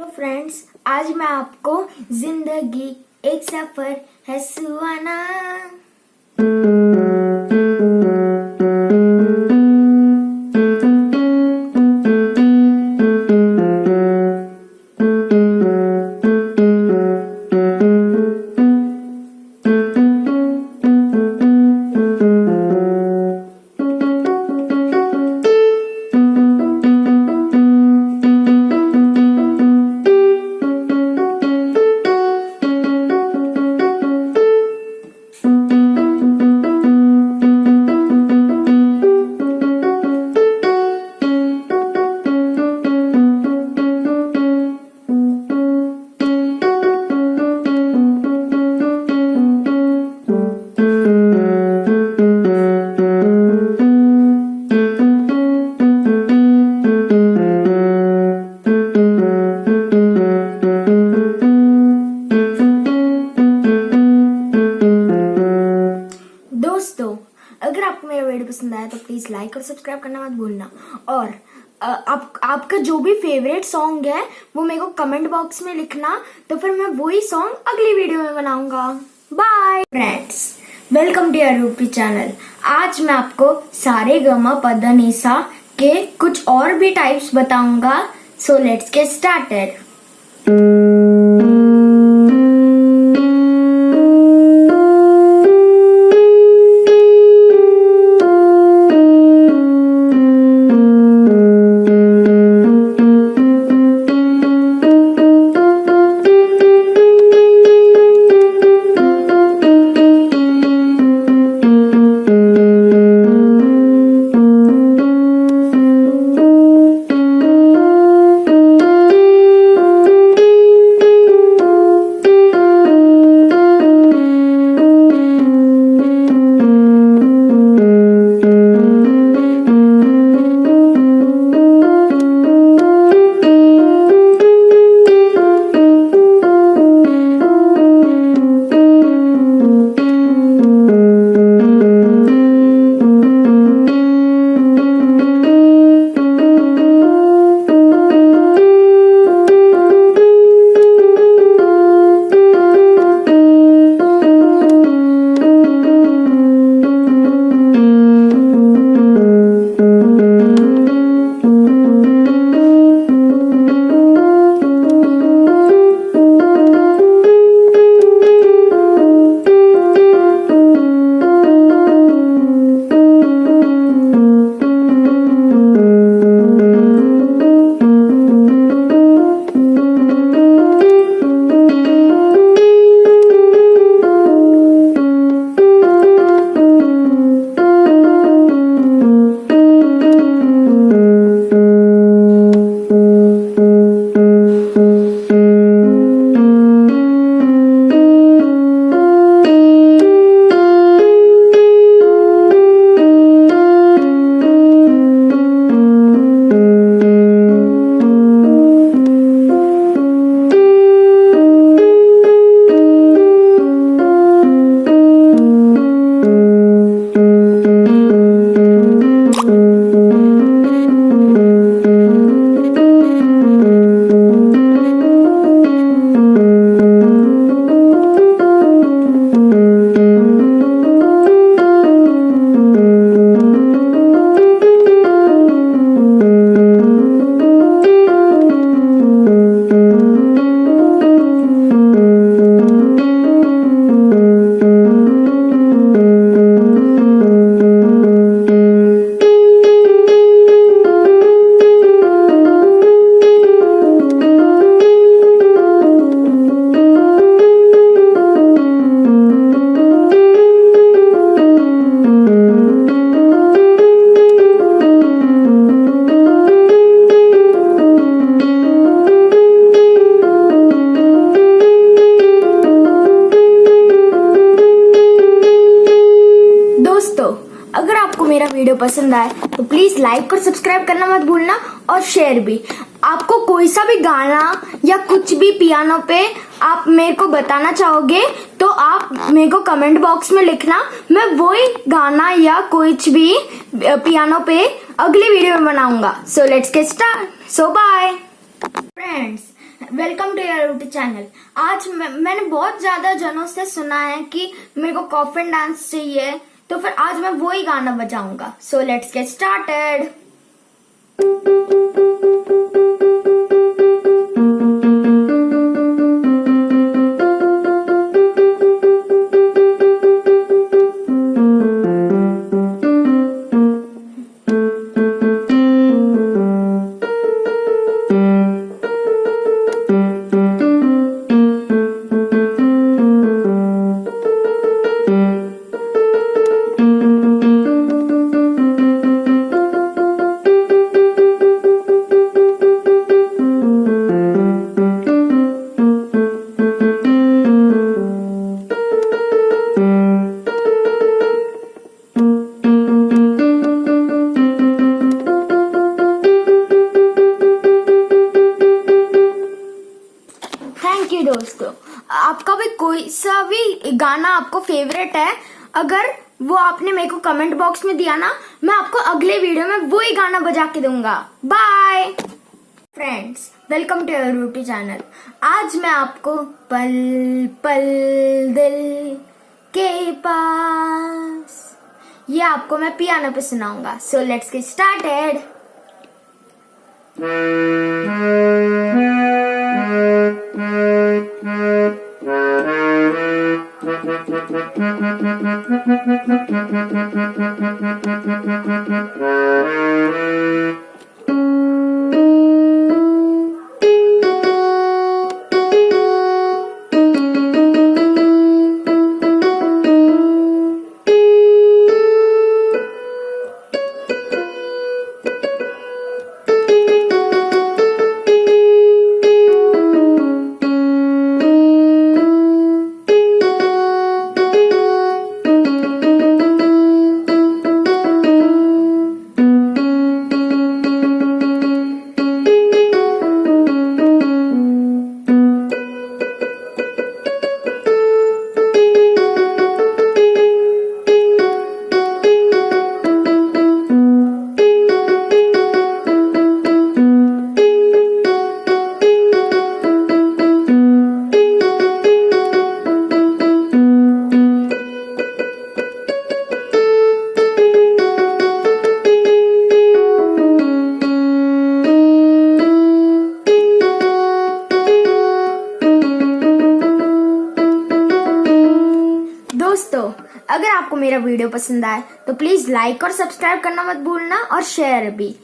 तो फ्रेंड्स आज मैं आपको ज़िंदगी एक सफ़र है सुहाना। प्लीज़ लाइक और सब्सक्राइब करना मत भूलना। और आप, आपका जो भी फेवरेट सॉन्ग है, वो मेरे को कमेंट बॉक्स में लिखना तो फिर मैं वही सॉन्ग अगली वीडियो में बनाऊँगा। Bye friends welcome to UP channel आज मैं आपको सारे गमा पदनीसा के कुछ और भी टाइप्स बताऊँगा। सो लेट्स गेट स्टार्टेड आपको मेरा वीडियो पसंद आए तो प्लीज़ लाइक और सब्सक्राइब करना मत भूलना और शेयर भी। आपको कोई सा भी गाना या कुछ भी पियानो पे आप मेरे को बताना चाहोगे तो आप मेरे को कमेंट बॉक्स में लिखना। मैं वही गाना या कुछ भी पियानो पे अगली वीडियो में बनाऊँगा। So let's get start so bye friends welcome to your YouTube channel आज मैं, मैंने बहुत ज़्यादा जनों से सुना है कि मेरे को कॉफिन डांस चाहिए। तो फिर आज मैं वो ही गाना बजाऊँगा। सो लेट्स गेट स्टार्टेड गाना आपको फेवरेट है, अगर वो आपने मेरे को कमेंट बॉक्स में दिया ना, मैं आपको अगले वीडियो में वो ही गाना बजा के दूँगा। Bye friends welcome to your YouTube channel आज मैं आपको पल पल दिल के पास, ये आपको मैं पियानो पे सुनाऊँगा। So let's get started Mm-hmm. दोस्तों, अगर आपको मेरा वीडियो पसंद आए तो प्लीज़ लाइक और सब्सक्राइब करना मत भूलना और शेयर भी।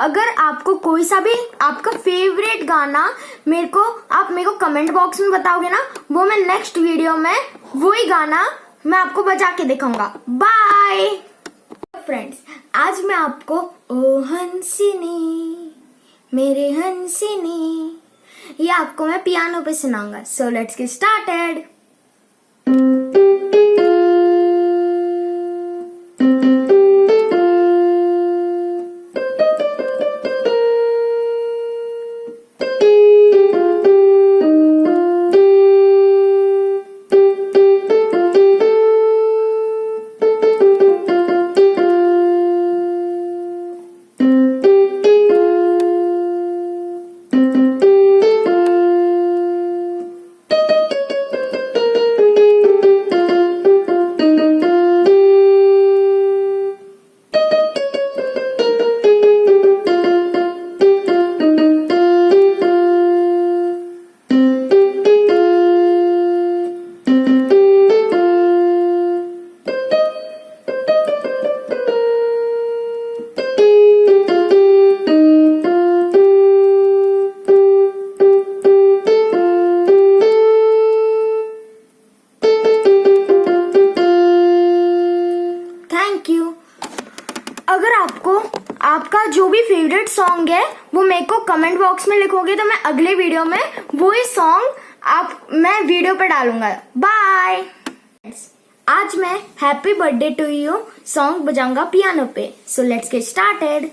अगर आपको कोई सा भी आपका फेवरेट गाना मेरे को, आप मेरे को कमेंट बॉक्स में बताओगे ना, वो मैं नेक्स्ट वीडियो में वो ही गाना मैं आपको बजा के दिखाऊँगा। बाय फ्रेंड्स आज मैं आपको, ओ हंसिनी, मेरे हंसिनी, ये आपको मैं पियानो पे सुनाऊँगा। So let's get started favourite song है, वो मेरे को कमेंट बॉक्स में लिखोगे तो मैं अगले वीडियो में वो ही सॉन्ग आप, मैं वीडियो पे डालूँगा। बाय आज मैं happy birthday to you song बजाऊँगा piano पे। सो लेट्स गेट स्टार्टेड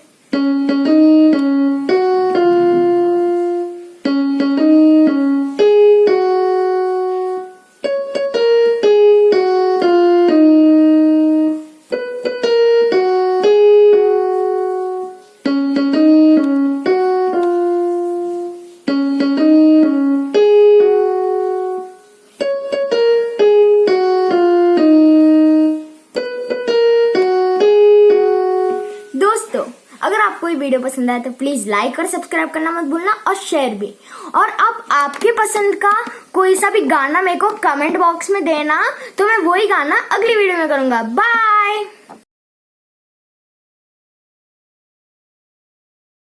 आपको ये वीडियो पसंद आया तो प्लीज़ लाइक और सब्सक्राइब करना मत भूलना और शेयर भी। और अब आपके पसंद का कोई सा भी गाना मेरे को कमेंट बॉक्स में देना तो मैं वही गाना अगली वीडियो में करूँगा। बाय